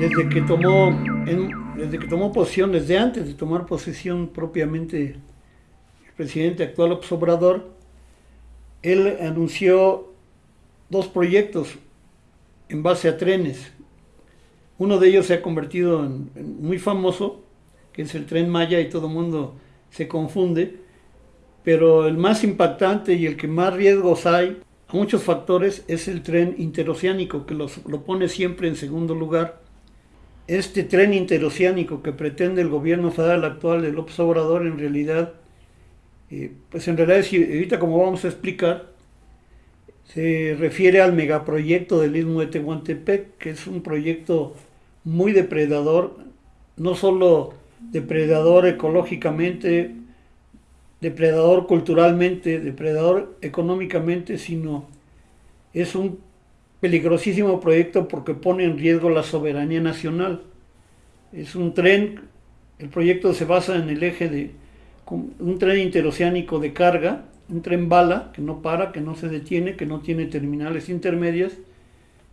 desde que tomó, desde que tomó posición, desde antes de tomar posesión propiamente el presidente actual López él anunció dos proyectos en base a trenes. Uno de ellos se ha convertido en, muy famoso, que es el tren Maya y todo el mundo se confunde, pero el más impactante y el que más riesgos hay a muchos factores es el tren interoceánico, que lo pone siempre en segundo lugar. Este tren interoceánico que pretende el gobierno federal actual de López Obrador en realidad, eh, pues en realidad, ahorita como vamos a explicar, se refiere al megaproyecto del Istmo de Tehuantepec, que es un proyecto muy depredador, no solo depredador ecológicamente, depredador culturalmente, depredador económicamente, sino es un peligrosísimo proyecto porque pone en riesgo la soberanía nacional. Es un tren, el proyecto se basa en el eje de un tren interoceánico de carga, un tren bala que no para, que no se detiene, que no tiene terminales intermedias,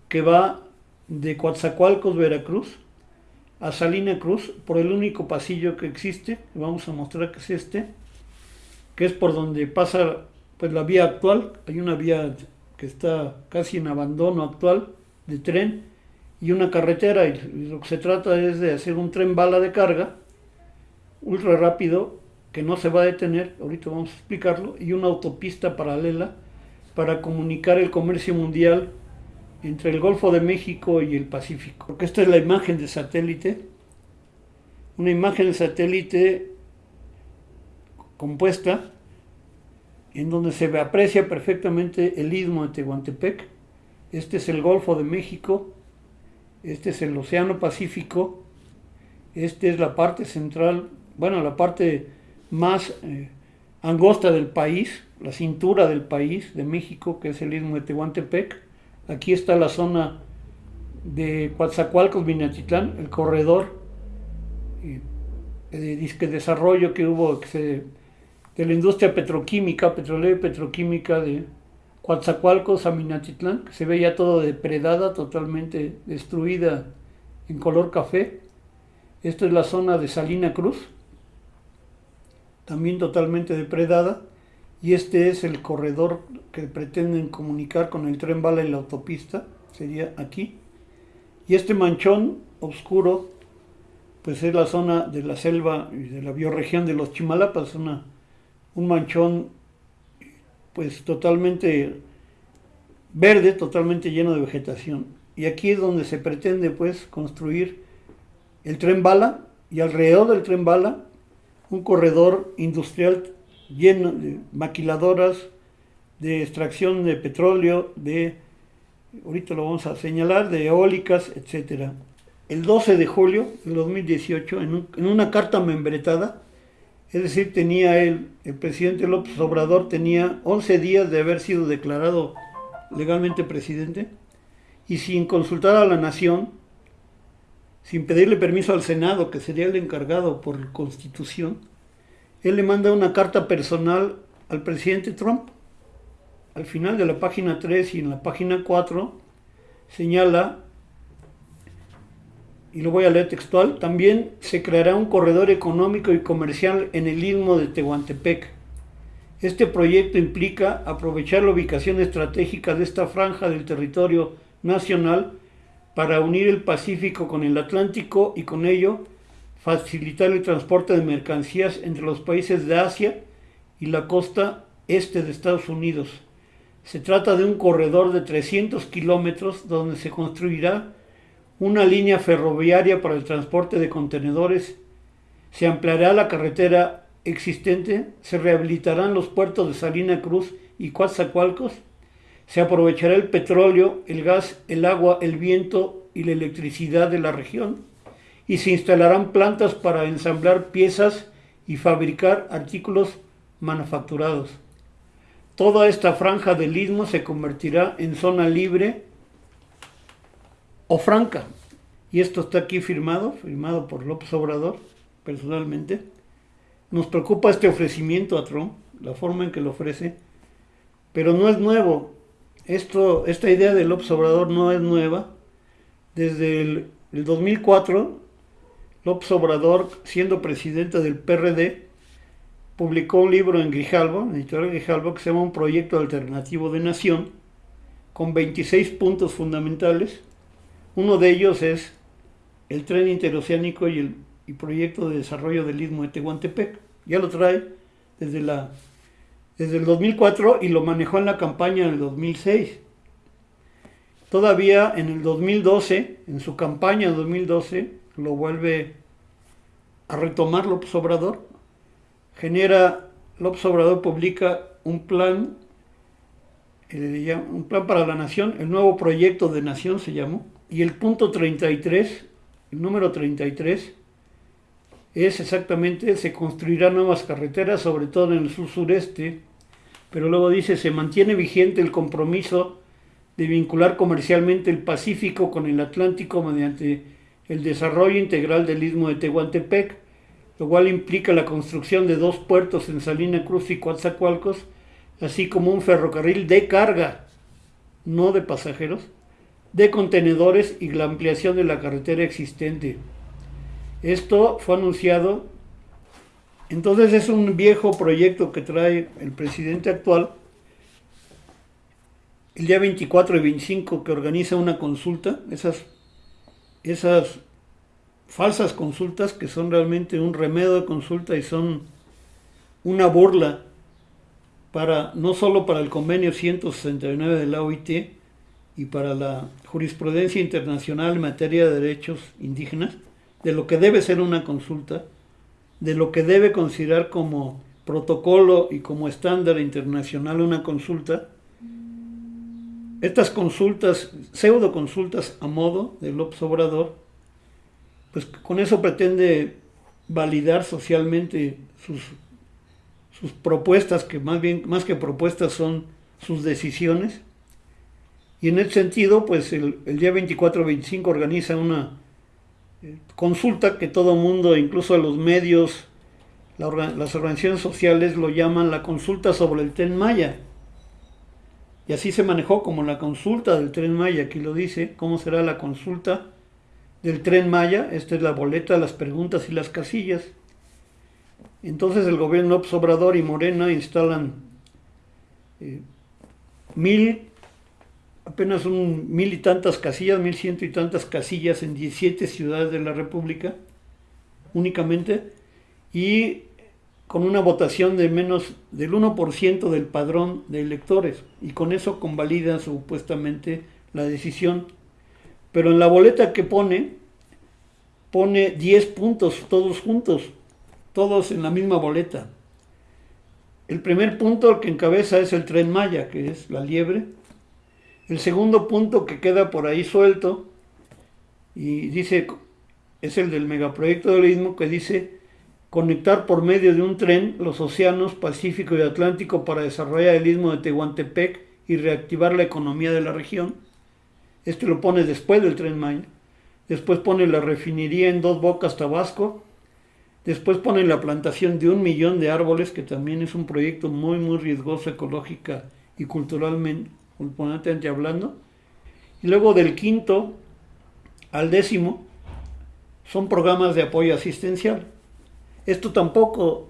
que va de Coatzacoalcos, Veracruz, a Salina Cruz por el único pasillo que existe, vamos a mostrar que es este, que es por donde pasa pues la vía actual, hay una vía que está casi en abandono actual de tren y una carretera y lo que se trata es de hacer un tren bala de carga ultra rápido que no se va a detener, ahorita vamos a explicarlo, y una autopista paralela para comunicar el comercio mundial entre el Golfo de México y el Pacífico. Porque esta es la imagen de satélite, una imagen de satélite compuesta en donde se aprecia perfectamente el istmo de Tehuantepec. Este es el Golfo de México, este es el Océano Pacífico, esta es la parte central, bueno, la parte más eh, angosta del país, la cintura del país de México, que es el istmo de Tehuantepec. Aquí está la zona de Coatzacoalcos, Minatitlán, el corredor eh, de desarrollo que hubo que de la industria petroquímica, petrolera y petroquímica de Coatzacoalcos a Minatitlán, que se veía todo depredada, totalmente destruida en color café. Esta es la zona de Salina Cruz, también totalmente depredada, y este es el corredor que pretenden comunicar con el tren bala y la autopista, sería aquí. Y este manchón oscuro, pues es la zona de la selva y de la bioregión de los Chimalapas, una, un manchón pues totalmente verde, totalmente lleno de vegetación. Y aquí es donde se pretende pues construir el tren bala y alrededor del tren bala un corredor industrial lleno de maquiladoras, de extracción de petróleo, de, ahorita lo vamos a señalar, de eólicas, etc. El 12 de julio de 2018, en, en una carta membretada, es decir, tenía él, el presidente López Obrador tenía 11 días de haber sido declarado legalmente presidente y sin consultar a la nación, sin pedirle permiso al Senado, que sería el encargado por constitución, él le manda una carta personal al presidente Trump. Al final de la página 3 y en la página 4 señala, y lo voy a leer textual, también se creará un corredor económico y comercial en el istmo de Tehuantepec. Este proyecto implica aprovechar la ubicación estratégica de esta franja del territorio nacional para unir el Pacífico con el Atlántico y con ello facilitar el transporte de mercancías entre los países de Asia y la costa este de Estados Unidos. Se trata de un corredor de 300 kilómetros donde se construirá una línea ferroviaria para el transporte de contenedores, se ampliará la carretera existente, se rehabilitarán los puertos de Salina Cruz y Coatzacoalcos, se aprovechará el petróleo, el gas, el agua, el viento y la electricidad de la región y se instalarán plantas para ensamblar piezas y fabricar artículos manufacturados. Toda esta franja del istmo se convertirá en zona libre o franca. Y esto está aquí firmado, firmado por López Obrador, personalmente. Nos preocupa este ofrecimiento a Trump, la forma en que lo ofrece, pero no es nuevo. Esto, esta idea de López Obrador no es nueva. Desde el el 2004, López Obrador, siendo presidente del PRD, publicó un libro en Grijalbo, en editorial Grijalbo, que se llama Un proyecto alternativo de nación, con 26 puntos fundamentales. Uno de ellos es el tren interoceánico y el proyecto de desarrollo del istmo de Tehuantepec. Ya lo trae desde, la, desde el 2004 y lo manejó en la campaña en el 2006. Todavía en el 2012, en su campaña en 2012, lo vuelve a retomar López Obrador. Genera, López Obrador publica un plan, eh, un plan para la nación, el nuevo proyecto de nación se llamó, y el punto 33, el número 33, es exactamente, se construirán nuevas carreteras, sobre todo en el sur sureste, pero luego dice, se mantiene vigente el compromiso de vincular comercialmente el Pacífico con el Atlántico mediante el desarrollo integral del istmo de Tehuantepec, lo cual implica la construcción de dos puertos en Salina Cruz y Coatzacoalcos, así como un ferrocarril de carga, no de pasajeros, de contenedores y la ampliación de la carretera existente. Esto fue anunciado, entonces es un viejo proyecto que trae el presidente actual, el día 24 y 25 que organiza una consulta, esas, esas falsas consultas que son realmente un remedio de consulta y son una burla para no solo para el convenio 169 de la OIT y para la jurisprudencia internacional en materia de derechos indígenas, de lo que debe ser una consulta, de lo que debe considerar como protocolo y como estándar internacional una consulta, estas consultas, pseudo consultas a modo de López Obrador, pues con eso pretende validar socialmente sus, sus propuestas, que más bien, más que propuestas son sus decisiones. Y en ese sentido, pues el, día 24-25 organiza una eh, consulta que todo mundo, incluso los medios, las organizaciones sociales lo llaman la consulta sobre el Tren Maya y así se manejó como la consulta del tren Maya, aquí lo dice, cómo será la consulta del tren Maya, esta es la boleta, las preguntas y las casillas. Entonces el gobierno Obrador y Morena instalan eh, mil, apenas un mil y tantas casillas, mil ciento y tantas casillas en 17 ciudades de la República, únicamente, y con una votación de menos del 1% del padrón de electores y con eso convalida supuestamente la decisión. Pero en la boleta que pone, pone 10 puntos todos juntos, todos en la misma boleta. El primer punto que encabeza es el tren Maya, que es la liebre. El segundo punto que queda por ahí suelto y dice, es el del megaproyecto del Istmo que dice conectar por medio de un tren los océanos Pacífico y Atlántico para desarrollar el istmo de Tehuantepec y reactivar la economía de la región. Este lo pone después del tren Maya. Después pone la refinería en dos bocas Tabasco. Después pone la plantación de un millón de árboles, que también es un proyecto muy, muy riesgoso ecológica y culturalmente, culturalmente hablando. Y luego del quinto al décimo son programas de apoyo asistencial. Esto tampoco,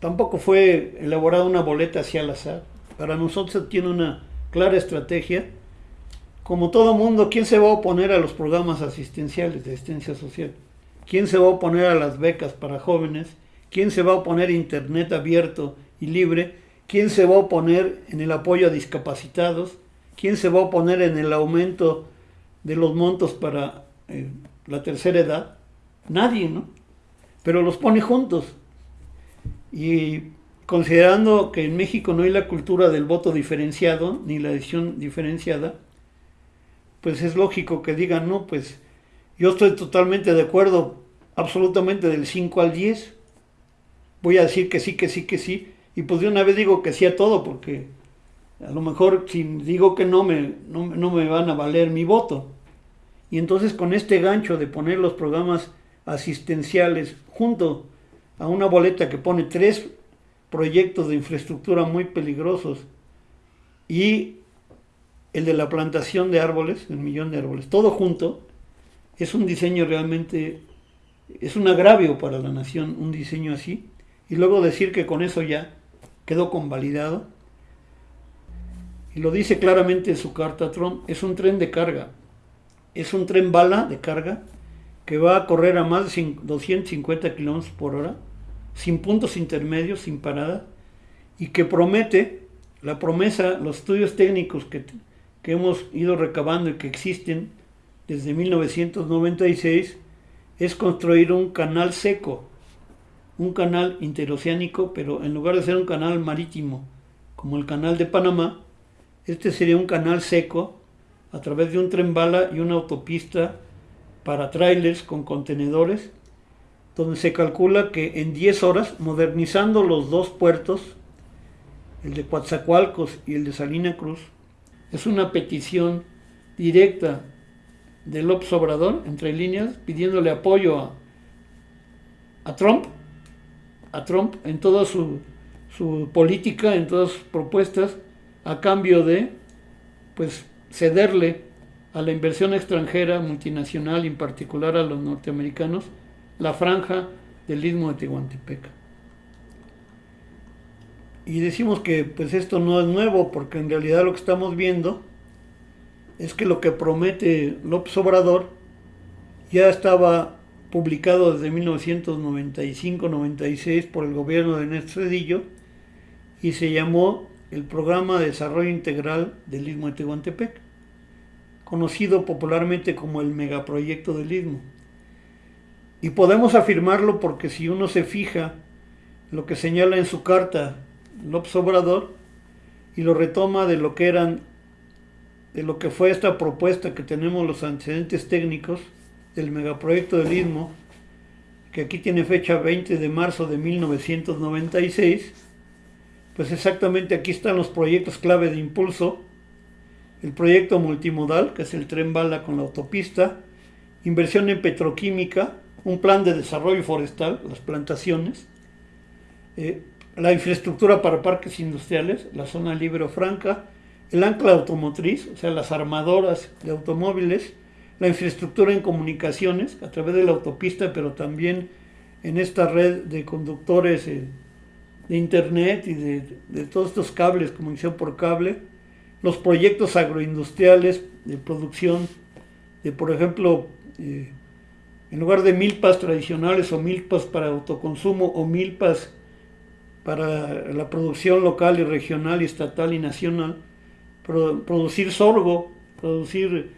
tampoco fue elaborada una boleta hacia al azar. Para nosotros tiene una clara estrategia. Como todo mundo, ¿quién se va a oponer a los programas asistenciales de asistencia social? ¿Quién se va a oponer a las becas para jóvenes? ¿Quién se va a oponer a Internet abierto y libre? ¿Quién se va a oponer en el apoyo a discapacitados? ¿Quién se va a oponer en el aumento de los montos para eh, la tercera edad? Nadie, ¿no? pero los pone juntos. Y considerando que en México no hay la cultura del voto diferenciado, ni la decisión diferenciada, pues es lógico que digan, no, pues yo estoy totalmente de acuerdo, absolutamente del 5 al 10, voy a decir que sí, que sí, que sí, y pues de una vez digo que sí a todo, porque a lo mejor si digo que no me, no, no me van a valer mi voto. Y entonces con este gancho de poner los programas asistenciales junto a una boleta que pone tres proyectos de infraestructura muy peligrosos y el de la plantación de árboles, el millón de árboles, todo junto, es un diseño realmente, es un agravio para la nación un diseño así. Y luego decir que con eso ya quedó convalidado. Y lo dice claramente en su carta Trump, es un tren de carga, es un tren bala de carga que va a correr a más de 250 kilómetros por hora, sin puntos intermedios, sin parada, y que promete, la promesa, los estudios técnicos que, que hemos ido recabando y que existen desde 1996, es construir un canal seco, un canal interoceánico, pero en lugar de ser un canal marítimo, como el canal de Panamá, este sería un canal seco a través de un tren bala y una autopista para trailers con contenedores, donde se calcula que en 10 horas, modernizando los dos puertos, el de Coatzacoalcos y el de Salina Cruz, es una petición directa de López Obrador, entre líneas, pidiéndole apoyo a, a Trump, a Trump en toda su, su, política, en todas sus propuestas, a cambio de pues cederle a la inversión extranjera multinacional, en particular a los norteamericanos, la franja del istmo de Tehuantepec. Y decimos que pues esto no es nuevo, porque en realidad lo que estamos viendo es que lo que promete López Obrador ya estaba publicado desde 1995-96 por el gobierno de Néstor Cedillo y se llamó el Programa de Desarrollo Integral del Istmo de Tehuantepec, conocido popularmente como el megaproyecto del Istmo. Y podemos afirmarlo porque si uno se fija lo que señala en su carta López Obrador y lo retoma de lo que eran de lo que fue esta propuesta que tenemos los antecedentes técnicos del megaproyecto del Istmo, que aquí tiene fecha 20 de marzo de 1996, pues exactamente aquí están los proyectos clave de impulso, el proyecto multimodal, que es el tren bala con la autopista, inversión en petroquímica, un plan de desarrollo forestal, las plantaciones, eh, la infraestructura para parques industriales, la zona libre o franca, el ancla automotriz, o sea, las armadoras de automóviles, la infraestructura en comunicaciones a través de la autopista, pero también en esta red de conductores eh, de internet y de, todos estos cables, comunicación por cable, los proyectos agroindustriales de producción de, por ejemplo, eh, en lugar de milpas tradicionales o milpas para autoconsumo o milpas para la producción local y regional y estatal y nacional, producir sorgo, producir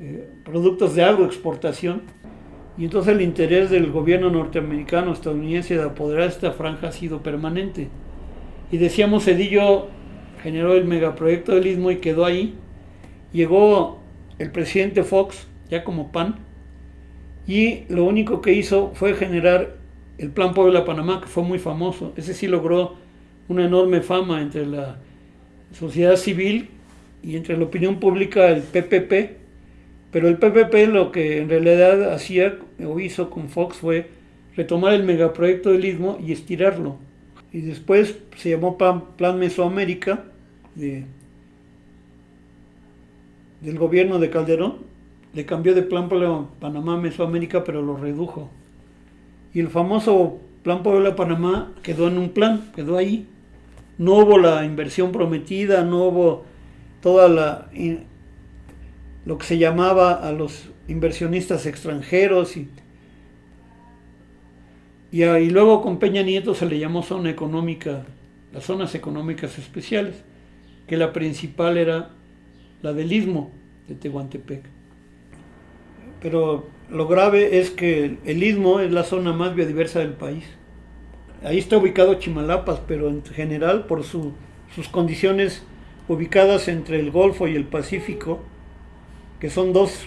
eh, productos de agroexportación. Y entonces el interés del gobierno norteamericano, estadounidense de apoderar esta franja ha sido permanente. Y decíamos, Cedillo generó el megaproyecto del Istmo y quedó ahí. Llegó el presidente Fox, ya como PAN, y lo único que hizo fue generar el Plan Puebla-Panamá, que fue muy famoso. Ese sí logró una enorme fama entre la sociedad civil y entre la opinión pública el PPP, pero el PPP lo que en realidad hacía o hizo con Fox fue retomar el megaproyecto del Istmo y estirarlo. Y después se llamó Plan, Mesoamérica del gobierno de Calderón. Le cambió de Plan Panamá Mesoamérica, pero lo redujo. Y el famoso Plan Puebla-Panamá quedó en un plan, quedó ahí. No hubo la inversión prometida, no hubo toda la lo que se llamaba a los inversionistas extranjeros y, y, luego con Peña Nieto se le llamó zona económica, las zonas económicas especiales, que la principal era la del istmo de Tehuantepec. Pero lo grave es que el istmo es la zona más biodiversa del país. Ahí está ubicado Chimalapas, pero en general por sus condiciones ubicadas entre el Golfo y el Pacífico, que son dos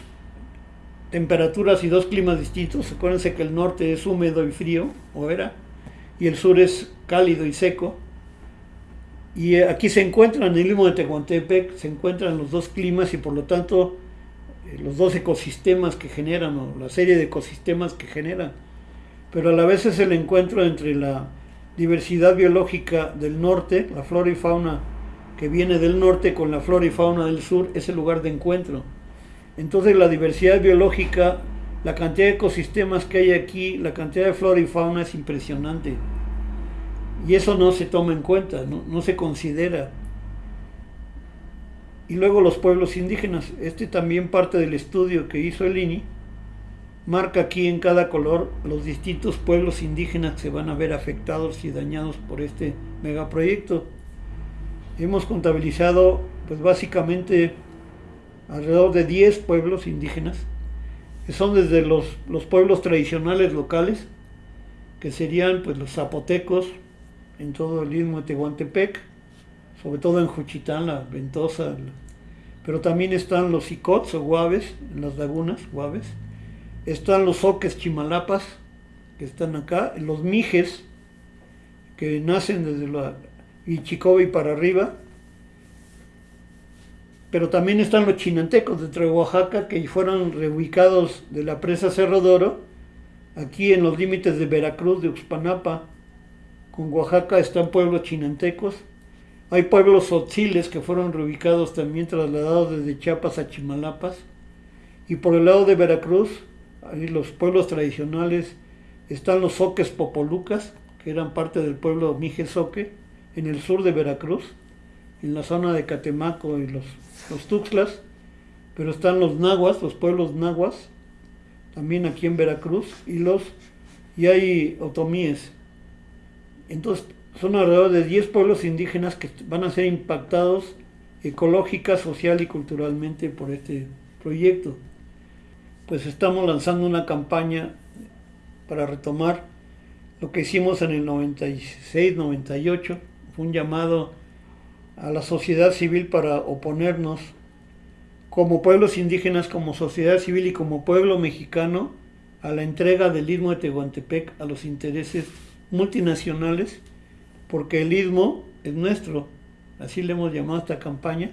temperaturas y dos climas distintos. Acuérdense que el norte es húmedo y frío, o era, y el sur es cálido y seco. Y eh, aquí se encuentran, en el istmo de Tehuantepec, se encuentran los dos climas y por lo tanto eh, los dos ecosistemas que generan, o la serie de ecosistemas que generan. Pero a la vez es el encuentro entre la diversidad biológica del norte, la flora y fauna que viene del norte con la flora y fauna del sur es el lugar de encuentro. Entonces la diversidad biológica la cantidad de ecosistemas que hay aquí, la cantidad de flora y fauna es impresionante. Y eso no se toma en cuenta, no, se considera. Y luego los pueblos indígenas. Este también parte del estudio que hizo el INI. Marca aquí en cada color los distintos pueblos indígenas que se van a ver afectados y dañados por este megaproyecto. Hemos contabilizado pues básicamente alrededor de 10 pueblos indígenas, que son desde los, los pueblos tradicionales locales, que serían pues los zapotecos en todo el istmo de Tehuantepec, sobre todo en Juchitán, la Ventosa, pero también están los icots o guaves, en las lagunas, guaves, están los oques chimalapas, que están acá, los mijes, que nacen desde la Ichicobi para arriba, pero también están los chinantecos de Oaxaca que fueron reubicados de la presa Cerro Doro, aquí en los límites de Veracruz, de Uxpanapa, con Oaxaca están pueblos chinantecos, hay pueblos otziles que fueron reubicados también trasladados desde Chiapas a Chimalapas, y por el lado de Veracruz, ahí los pueblos tradicionales, están los soques popolucas, que eran parte del pueblo Mijesoque, en el sur de Veracruz, en la zona de Catemaco y los los Tuxtlas, pero están los nahuas, los pueblos nahuas, también aquí en Veracruz, y los y hay otomíes. Entonces, son alrededor de 10 pueblos indígenas que van a ser impactados ecológica, social y culturalmente por este proyecto. Pues estamos lanzando una campaña para retomar lo que hicimos en el 96, 98, fue un llamado a la sociedad civil para oponernos. Como pueblos indígenas, como sociedad civil y como pueblo mexicano a la entrega del istmo de Tehuantepec a los intereses multinacionales, porque el istmo es nuestro, así le hemos llamado a esta campaña,